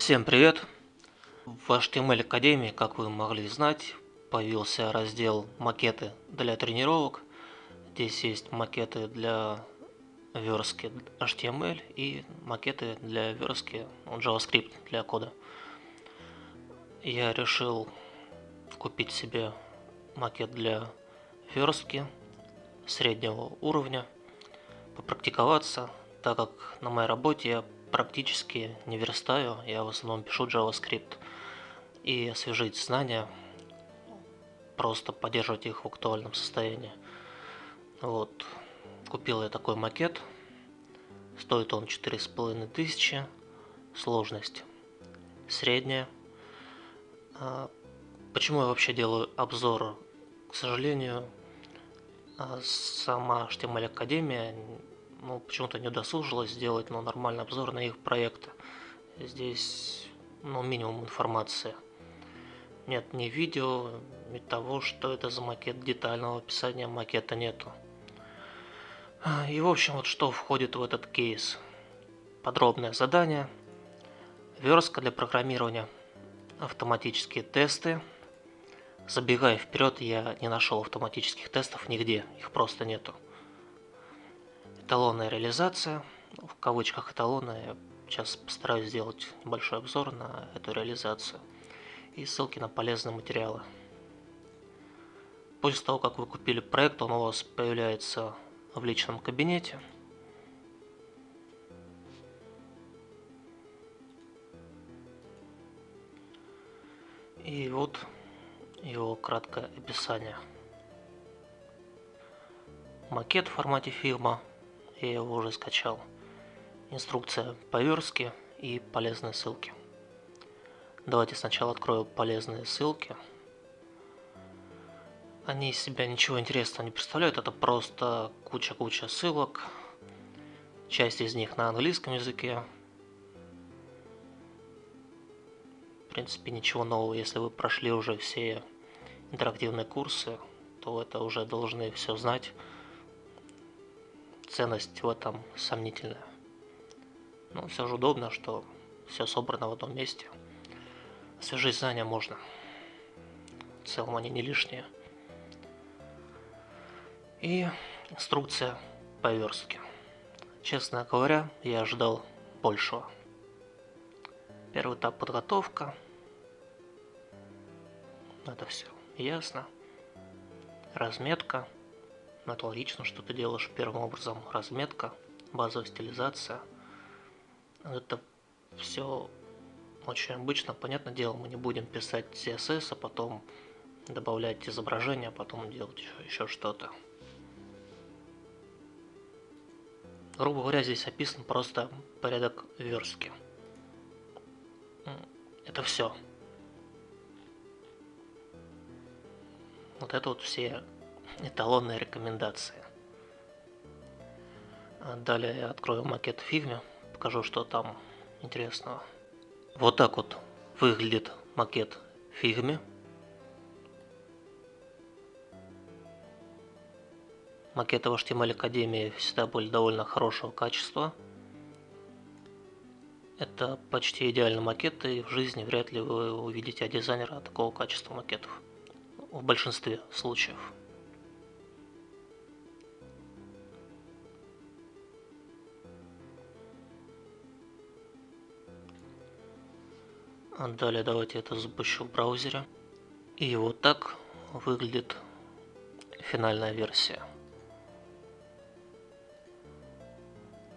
Всем привет! В HTML Академии, как вы могли знать, появился раздел «Макеты для тренировок». Здесь есть макеты для верстки HTML и макеты для верстки JavaScript для кода. Я решил купить себе макет для верстки среднего уровня, попрактиковаться, так как на моей работе я практически не верстаю, я в основном пишу JavaScript. И освежить знания, просто поддерживать их в актуальном состоянии. Вот. Купил я такой макет. Стоит он четыре с половиной тысячи. Сложность средняя. А, почему я вообще делаю обзор? К сожалению, а, сама HTML Академия ну, почему-то не удосужилась сделать ну, нормальный обзор на их проекты. Здесь ну, минимум информации. Нет ни видео, ни того, что это за макет, детального описания макета нету. И в общем, вот что входит в этот кейс. Подробное задание, верстка для программирования, автоматические тесты. Забегая вперед, я не нашел автоматических тестов нигде, их просто нету эталонная реализация, в кавычках эталона, я сейчас постараюсь сделать небольшой обзор на эту реализацию и ссылки на полезные материалы. После того, как вы купили проект, он у вас появляется в личном кабинете. И вот его краткое описание. Макет в формате фирма я его уже скачал. Инструкция по верстке и полезные ссылки. Давайте сначала открою полезные ссылки. Они из себя ничего интересного не представляют, это просто куча-куча ссылок. Часть из них на английском языке. В принципе, ничего нового, если вы прошли уже все интерактивные курсы, то это уже должны все знать ценность в этом сомнительная. Но все же удобно, что все собрано в одном месте. Освежить знания можно. В целом они не лишние. И инструкция по верстке. Честно говоря, я ожидал большего. Первый этап подготовка. Это все ясно. Разметка. Это логично, что ты делаешь первым образом разметка, базовая стилизация. Это все очень обычно, понятное дело, мы не будем писать CSS, а потом добавлять изображение, а потом делать еще, еще что-то. Грубо говоря, здесь описан просто порядок верстки. Это все. Вот это вот все эталонные рекомендации. А далее я открою макет Figma, покажу, что там интересного. Вот так вот выглядит макет Figma. Макеты в HTML Академии всегда были довольно хорошего качества. Это почти идеальный макет, и в жизни вряд ли вы увидите от дизайнера такого качества макетов. В большинстве случаев. Далее давайте это запущу в браузере. И вот так выглядит финальная версия.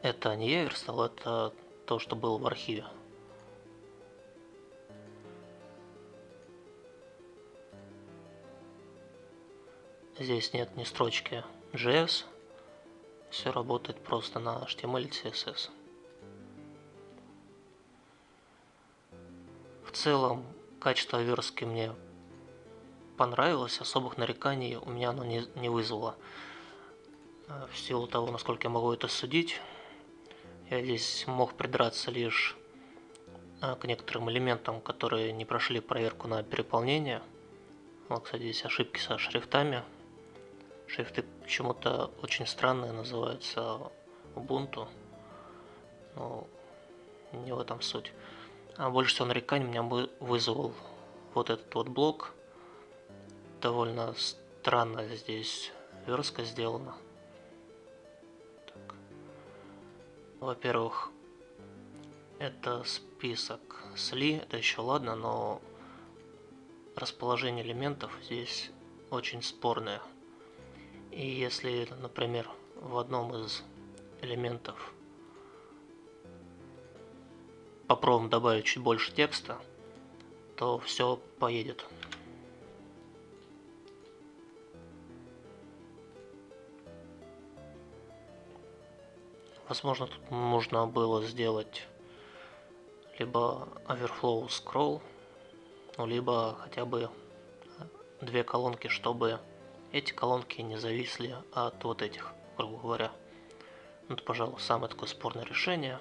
Это не я верстал, это то, что было в архиве. Здесь нет ни строчки JS. Все работает просто на HTML и CSS. Целом качество верстки мне понравилось, особых нареканий у меня оно не, не вызвало. Э, в силу того, насколько я могу это судить, я здесь мог придраться лишь э, к некоторым элементам, которые не прошли проверку на переполнение. Вот, кстати, здесь ошибки со шрифтами. Шрифты почему-то очень странные называются Ubuntu. Но не в этом суть. А больше всего нареканий меня вызвал вот этот вот блок. Довольно странно здесь верстка сделана. Во-первых, это список сли, это еще ладно, но расположение элементов здесь очень спорное. И если, например, в одном из элементов попробуем добавить чуть больше текста, то все поедет. Возможно, тут можно было сделать либо overflow scroll, ну, либо хотя бы две колонки, чтобы эти колонки не зависли от вот этих, грубо говоря. Ну, это, пожалуй, самое такое спорное решение.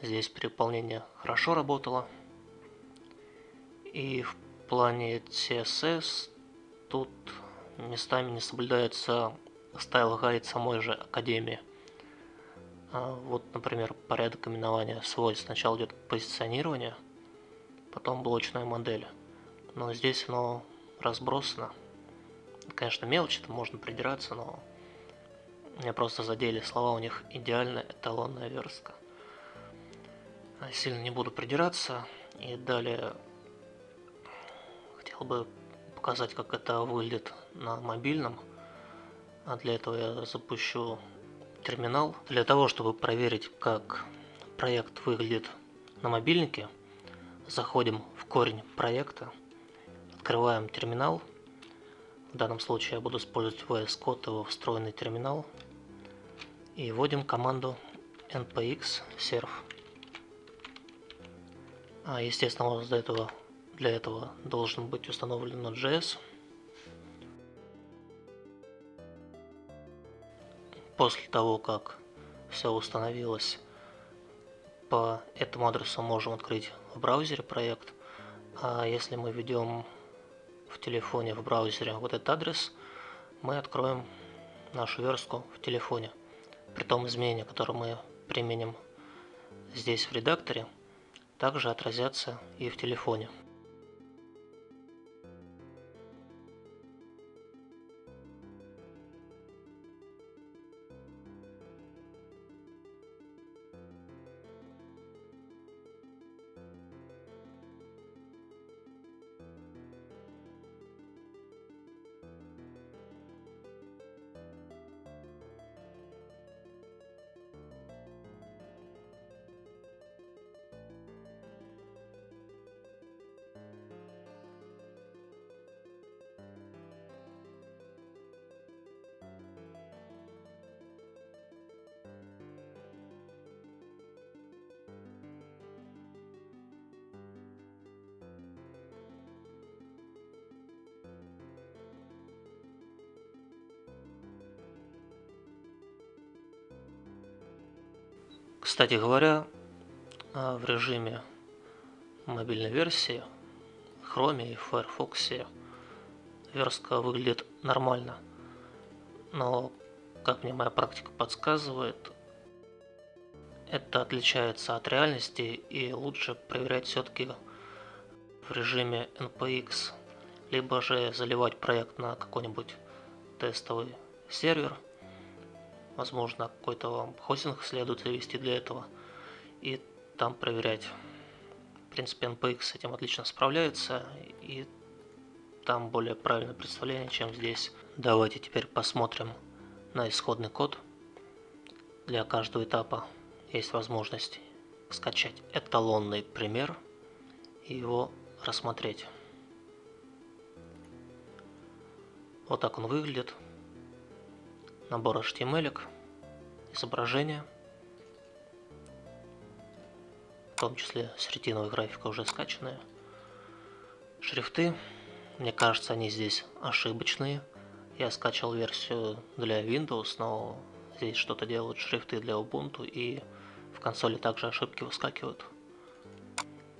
Здесь переполнение хорошо работало. И в плане CSS тут местами не соблюдается стайл гайд самой же Академии. А вот, например, порядок именования свойств. Сначала идет позиционирование, потом блочная модель. Но здесь оно разбросано. Конечно, мелочи, там можно придираться, но меня просто задели слова, у них идеальная эталонная верстка. Сильно не буду придираться. И далее хотел бы показать, как это выглядит на мобильном. А для этого я запущу терминал. Для того, чтобы проверить, как проект выглядит на мобильнике, заходим в корень проекта, открываем терминал. В данном случае я буду использовать VS Code, его встроенный терминал. И вводим команду npx serve. А, естественно, для этого, для этого должен быть установлен Node.js. После того, как все установилось, по этому адресу можем открыть в браузере проект. А если мы введем в телефоне, в браузере вот этот адрес, мы откроем нашу верстку в телефоне. При том изменения, которые мы применим здесь в редакторе, также отразятся и в телефоне. Кстати говоря, а, в режиме мобильной версии Chrome и Firefox верстка выглядит нормально. Но, как мне моя практика подсказывает, это отличается от реальности и лучше проверять все-таки в режиме NPX, либо же заливать проект на какой-нибудь тестовый сервер – Возможно, какой-то вам хостинг следует завести для этого и там проверять. В принципе, NPX с этим отлично справляется и там более правильное представление, чем здесь. Давайте теперь посмотрим на исходный код. Для каждого этапа есть возможность скачать эталонный пример и его рассмотреть. Вот так он выглядит набор HTML, изображения, в том числе с ретиновой графикой уже скачанная. Шрифты, мне кажется, они здесь ошибочные. Я скачал версию для Windows, но здесь что-то делают шрифты для Ubuntu и в консоли также ошибки выскакивают.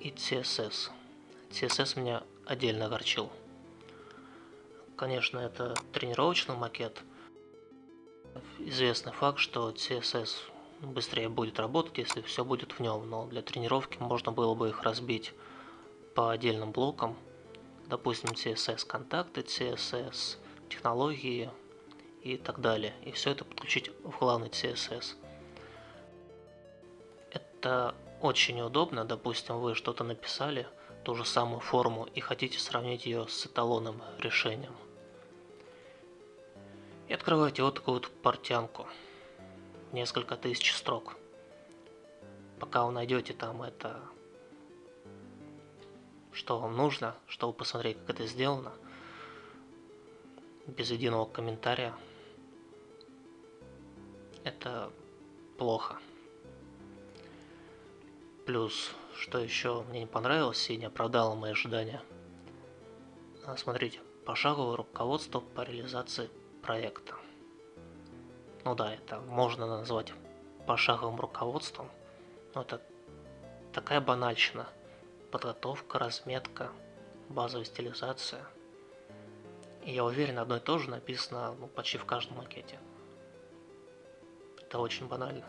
И CSS. CSS меня отдельно огорчил. Конечно, это тренировочный макет – известный факт, что CSS быстрее будет работать, если все будет в нем, но для тренировки можно было бы их разбить по отдельным блокам, допустим, CSS контакты, CSS технологии и так далее, и все это подключить в главный CSS. Это очень удобно, допустим, вы что-то написали, ту же самую форму и хотите сравнить ее с эталонным решением. И открываете вот такую вот портянку, несколько тысяч строк. Пока вы найдете там это, что вам нужно, чтобы посмотреть, как это сделано, без единого комментария, это плохо. Плюс, что еще мне не понравилось и не оправдало мои ожидания. Смотрите, пошаговое руководство по реализации проекта. Ну да, это можно назвать пошаговым руководством, но это такая банальщина. Подготовка, разметка, базовая стилизация. И я уверен, одно и то же написано ну, почти в каждом макете. Это очень банально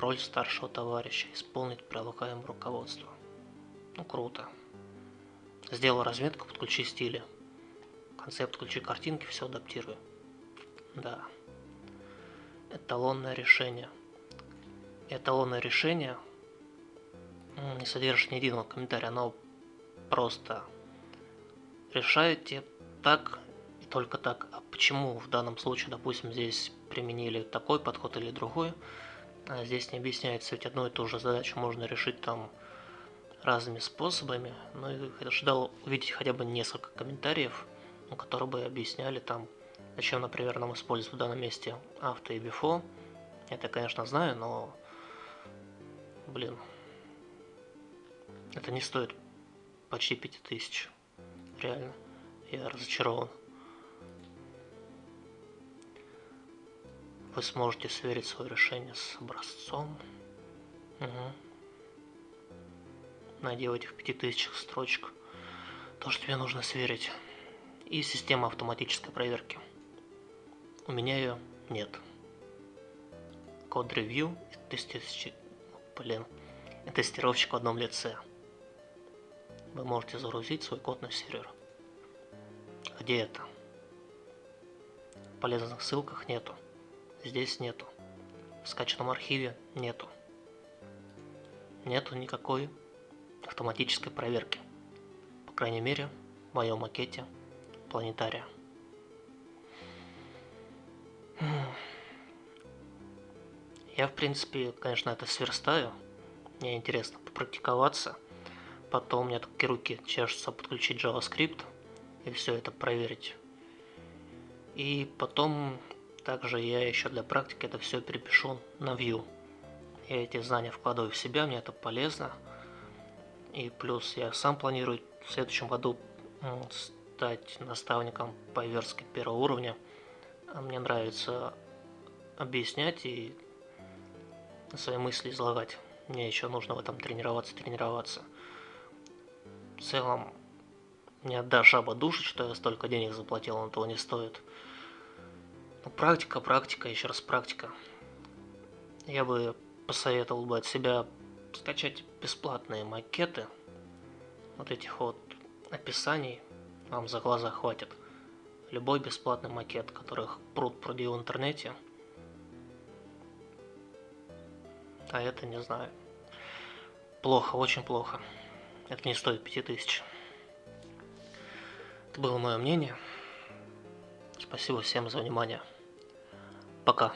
роль старшего товарища, исполнить предлагаемое руководство. Ну круто. Сделал разметку, подключи стили. Концепт, включи картинки, все адаптирую. Да. Эталонное решение. Эталонное решение не содержит ни единого комментария, оно просто решаете так и только так. А почему в данном случае, допустим, здесь применили такой подход или другой, а здесь не объясняется, ведь одну и ту же задачу можно решить там разными способами. Ну и ожидал увидеть хотя бы несколько комментариев, ну, которые бы объясняли там, зачем, например, нам использовать в данном месте авто и бифо. Это, конечно, знаю, но, блин, это не стоит почти 5000. Реально, я разочарован. Вы сможете сверить свое решение с образцом. Угу. Найди в этих 5000 строчек то, что тебе нужно сверить. И система автоматической проверки. У меня ее нет. Код ревью тестировщик, блин, тестировщик в одном лице. Вы можете загрузить свой код на сервер. Где это? Полезных ссылках нету здесь нету. В скачанном архиве нету. Нету никакой автоматической проверки. По крайней мере, в моем макете планетария. Я, в принципе, конечно, это сверстаю. Мне интересно попрактиковаться. Потом у меня такие руки чешутся подключить JavaScript и все это проверить. И потом также я еще для практики это все перепишу на Vue. Я эти знания вкладываю в себя, мне это полезно. И плюс я сам планирую в следующем году стать наставником по верстке первого уровня. А мне нравится объяснять и свои мысли излагать. Мне еще нужно в этом тренироваться, тренироваться. В целом, не отдашь жаба души, что я столько денег заплатил, он того не стоит. Ну, практика, практика, еще раз практика. Я бы посоветовал бы от себя скачать бесплатные макеты. Вот этих вот описаний вам за глаза хватит. Любой бесплатный макет, которых пруд пруди в интернете. А это не знаю. Плохо, очень плохо. Это не стоит 5000. Это было мое мнение. Спасибо всем за внимание. Пока.